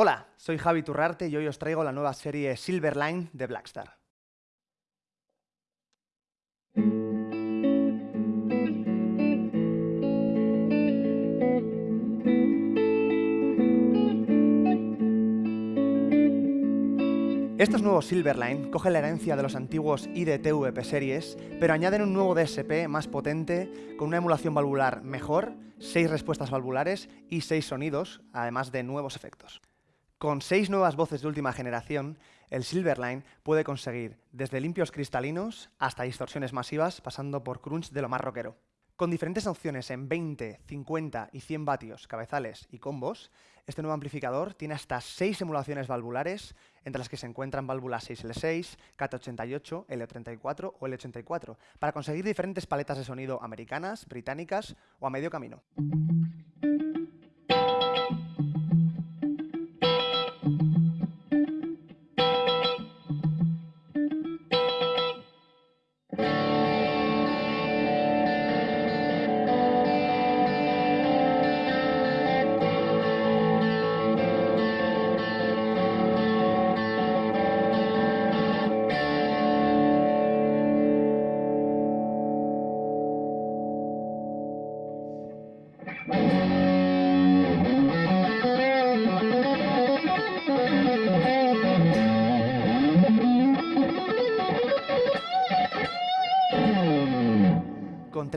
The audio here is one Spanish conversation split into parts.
Hola, soy Javi Turrarte y hoy os traigo la nueva serie Silverline de Blackstar. Estos nuevos Silverline cogen la herencia de los antiguos IDTVP series, pero añaden un nuevo DSP más potente, con una emulación valvular mejor, 6 respuestas valvulares y 6 sonidos, además de nuevos efectos. Con seis nuevas voces de última generación, el Silverline puede conseguir desde limpios cristalinos hasta distorsiones masivas, pasando por crunch de lo más rockero. Con diferentes opciones en 20, 50 y 100 vatios, cabezales y combos, este nuevo amplificador tiene hasta 6 emulaciones valvulares, entre las que se encuentran válvulas 6L6, KT88, L34 o L84, para conseguir diferentes paletas de sonido americanas, británicas o a medio camino.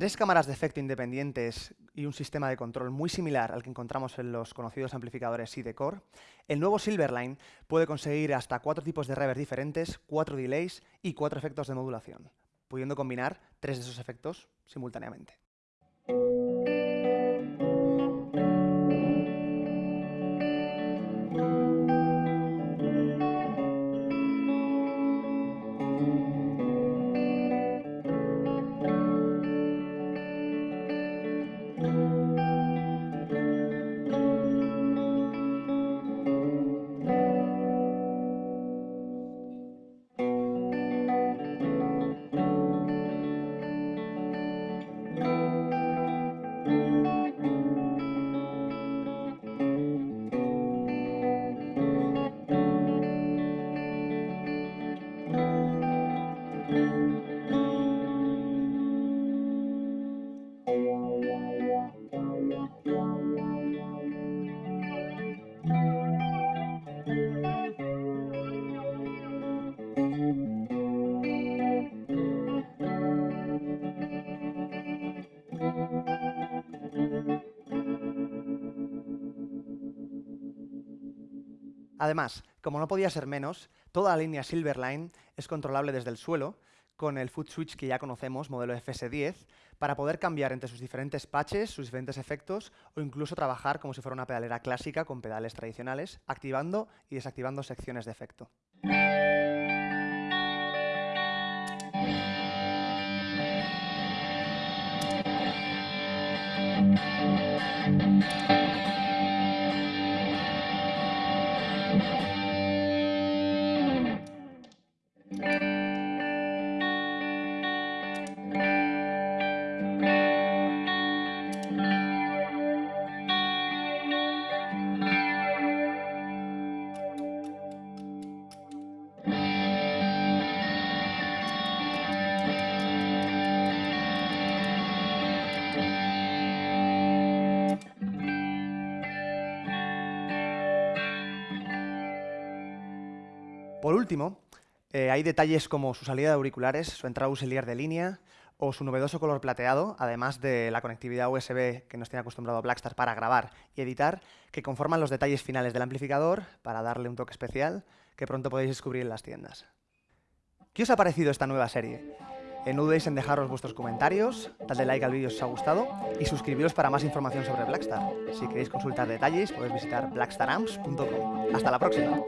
Tres cámaras de efecto independientes y un sistema de control muy similar al que encontramos en los conocidos amplificadores ID-Core, el nuevo Silverline puede conseguir hasta cuatro tipos de reverb diferentes, cuatro delays y cuatro efectos de modulación, pudiendo combinar tres de esos efectos simultáneamente. Además, como no podía ser menos, toda la línea Silverline es controlable desde el suelo con el foot switch que ya conocemos, modelo FS10, para poder cambiar entre sus diferentes patches, sus diferentes efectos, o incluso trabajar como si fuera una pedalera clásica con pedales tradicionales, activando y desactivando secciones de efecto. Por último, eh, hay detalles como su salida de auriculares, su entrada auxiliar de línea o su novedoso color plateado, además de la conectividad USB que nos tiene acostumbrado Blackstar para grabar y editar, que conforman los detalles finales del amplificador para darle un toque especial que pronto podéis descubrir en las tiendas. ¿Qué os ha parecido esta nueva serie? Eh, no dudéis en dejaros vuestros comentarios, dadle like al vídeo si os ha gustado y suscribiros para más información sobre Blackstar. Si queréis consultar detalles, podéis visitar blackstaramps.com. ¡Hasta la próxima!